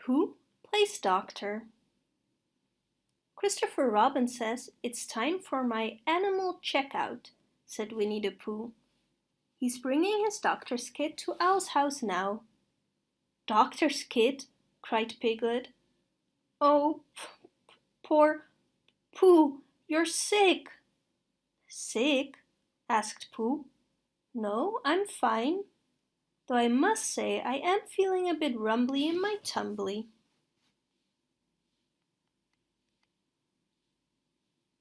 Pooh plays doctor. Christopher Robin says it's time for my animal checkout, said Winnie the Pooh. He's bringing his doctor's kit to Owl's house now. Doctor's kit? cried Piglet. Oh, poor Pooh, you're sick. Sick? asked Pooh. No, I'm fine. Though I must say I am feeling a bit rumbly in my tumbly.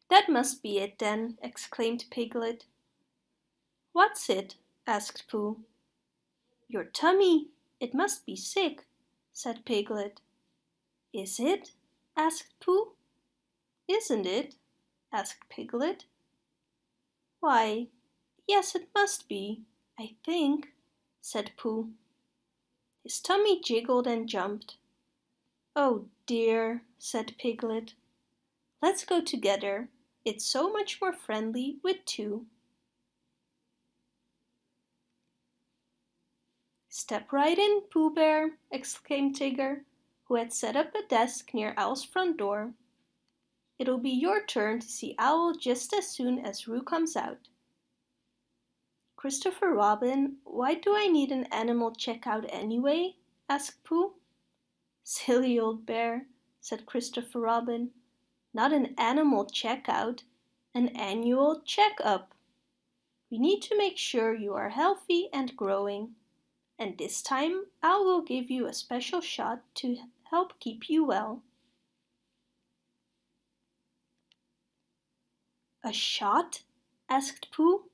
That must be it then, exclaimed Piglet. What's it? asked Pooh. Your tummy. It must be sick, said Piglet. Is it? asked Pooh. Isn't it? asked Piglet. Why, yes it must be, I think, said Pooh. His tummy jiggled and jumped. Oh dear, said Piglet. Let's go together. It's so much more friendly with two. Step right in, Pooh Bear, exclaimed Tigger, who had set up a desk near Owl's front door. It'll be your turn to see Owl just as soon as Roo comes out. Christopher Robin, why do I need an animal checkout anyway? asked Pooh. Silly old bear, said Christopher Robin. Not an animal checkout, an annual checkup. We need to make sure you are healthy and growing. And this time I will give you a special shot to help keep you well. A shot? asked Pooh.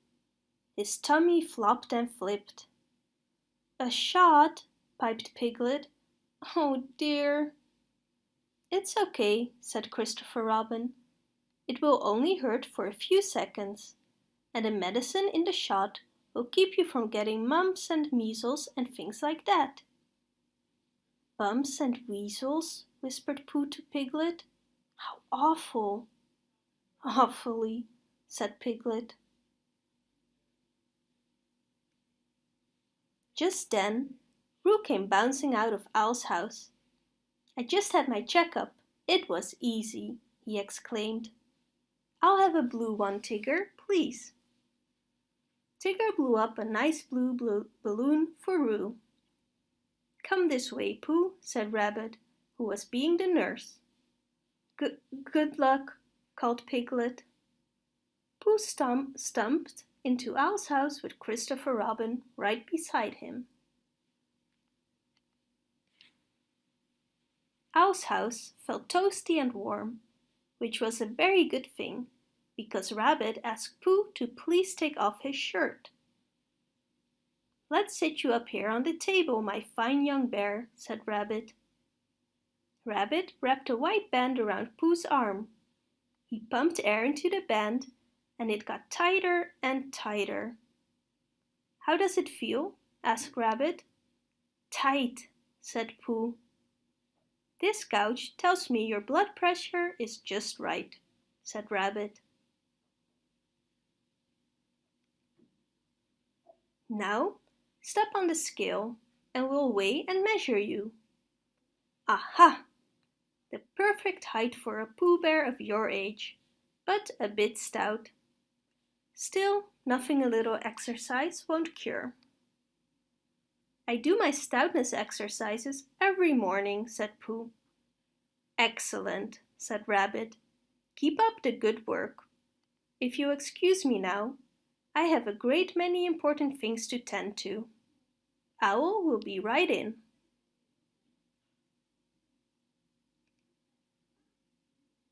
His tummy flopped and flipped. A shot, piped Piglet. Oh dear. It's okay, said Christopher Robin. It will only hurt for a few seconds, and the medicine in the shot will keep you from getting mumps and measles and things like that. Bumps and weasels, whispered Pooh to Piglet. How awful! Awfully, said Piglet. Just then, Roo came bouncing out of Owl's house. I just had my checkup. It was easy, he exclaimed. I'll have a blue one, Tigger, please. Tigger blew up a nice blue, blue balloon for Roo. Come this way, Pooh, said Rabbit, who was being the nurse. Good, good luck, called Piglet. Pooh stump, stumped into Owl's house with Christopher Robin right beside him. Owl's house felt toasty and warm, which was a very good thing, because Rabbit asked Pooh to please take off his shirt. Let's sit you up here on the table, my fine young bear, said Rabbit. Rabbit wrapped a white band around Pooh's arm. He pumped air into the band and it got tighter and tighter. How does it feel? asked Rabbit. Tight, said Pooh. This gouge tells me your blood pressure is just right, said Rabbit. Now, step on the scale and we'll weigh and measure you. Aha! The perfect height for a Pooh Bear of your age, but a bit stout. Still, nothing a little exercise won't cure. I do my stoutness exercises every morning, said Pooh. Excellent, said Rabbit. Keep up the good work. If you excuse me now, I have a great many important things to tend to. Owl will be right in.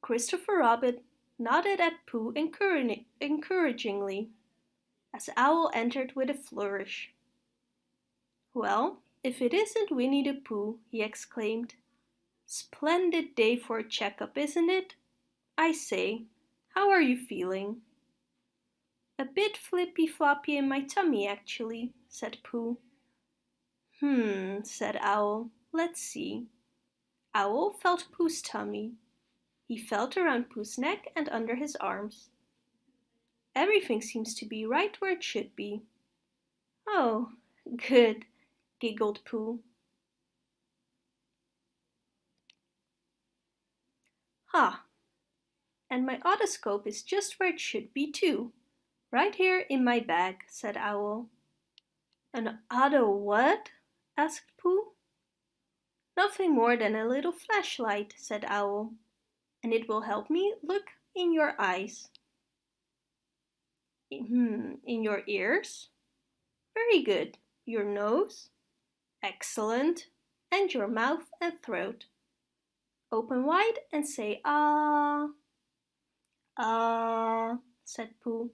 Christopher Robin nodded at Pooh encouragingly as Owl entered with a flourish. Well, if it isn't Winnie the Pooh, he exclaimed. Splendid day for a checkup, isn't it? I say, how are you feeling? A bit flippy-floppy in my tummy, actually, said Pooh. Hmm, said Owl. Let's see. Owl felt Pooh's tummy. He felt around Pooh's neck and under his arms. Everything seems to be right where it should be. Oh, good, giggled Pooh. Ha! And my otoscope is just where it should be too. Right here in my bag, said Owl. An otto what? asked Pooh. Nothing more than a little flashlight, said Owl. And it will help me look in your eyes. Hmm, in your ears? Very good. Your nose? Excellent. And your mouth and throat. Open wide and say ah. Ah, said Pooh.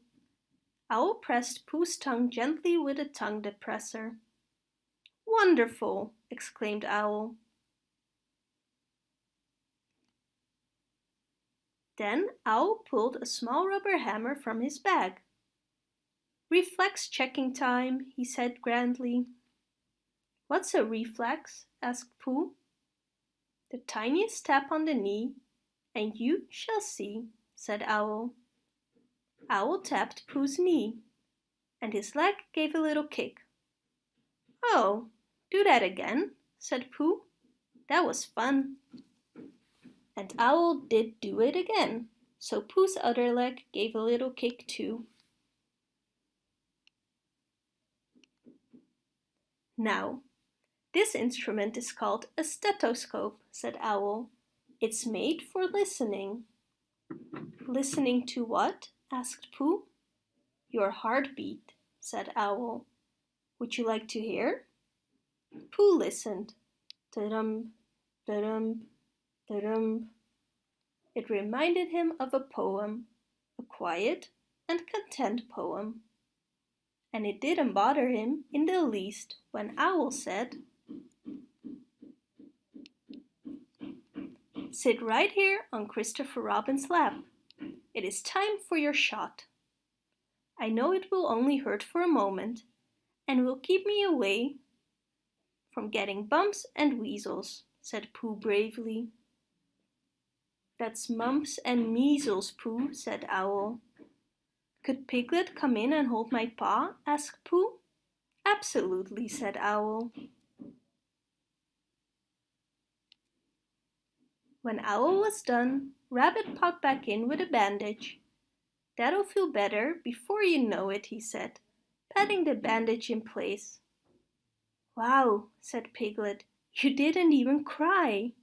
Owl pressed Pooh's tongue gently with a tongue depressor. Wonderful, exclaimed Owl. Then Owl pulled a small rubber hammer from his bag. Reflex checking time, he said grandly. What's a reflex? asked Pooh. The tiniest tap on the knee, and you shall see, said Owl. Owl tapped Pooh's knee, and his leg gave a little kick. Oh, do that again, said Pooh. That was fun. And Owl did do it again, so Pooh's other leg gave a little kick too. Now, this instrument is called a stethoscope, said Owl. It's made for listening. Listening to what? asked Pooh. Your heartbeat, said Owl. Would you like to hear? Pooh listened. Da-dum, da-dum, It reminded him of a poem, a quiet and content poem and it didn't bother him in the least when Owl said, Sit right here on Christopher Robin's lap. It is time for your shot. I know it will only hurt for a moment and will keep me away from getting bumps and weasels, said Pooh bravely. That's mumps and measles, Pooh, said Owl. Could Piglet come in and hold my paw? asked Pooh. Absolutely, said Owl. When Owl was done, Rabbit popped back in with a bandage. That'll feel better before you know it, he said, patting the bandage in place. Wow, said Piglet, you didn't even cry.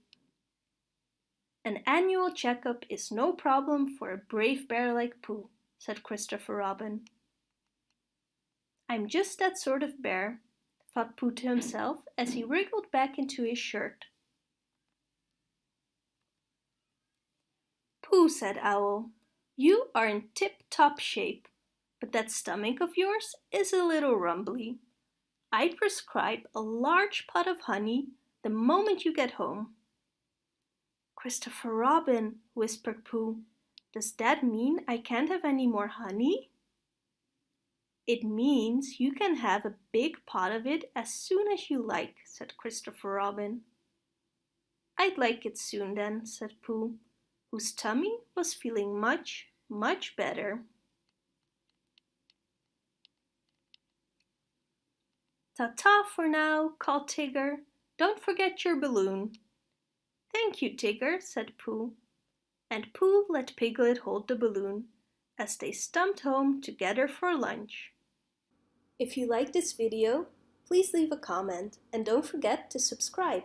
An annual checkup is no problem for a brave bear like Pooh said Christopher Robin. I'm just that sort of bear, thought Pooh to himself as he wriggled back into his shirt. Pooh, said Owl, you are in tip-top shape, but that stomach of yours is a little rumbly. I'd prescribe a large pot of honey the moment you get home. Christopher Robin, whispered Pooh, does that mean I can't have any more honey? It means you can have a big pot of it as soon as you like, said Christopher Robin. I'd like it soon then, said Pooh, whose tummy was feeling much, much better. Ta-ta for now, called Tigger. Don't forget your balloon. Thank you, Tigger, said Pooh and Pooh let Piglet hold the balloon as they stumped home together for lunch. If you like this video, please leave a comment and don't forget to subscribe.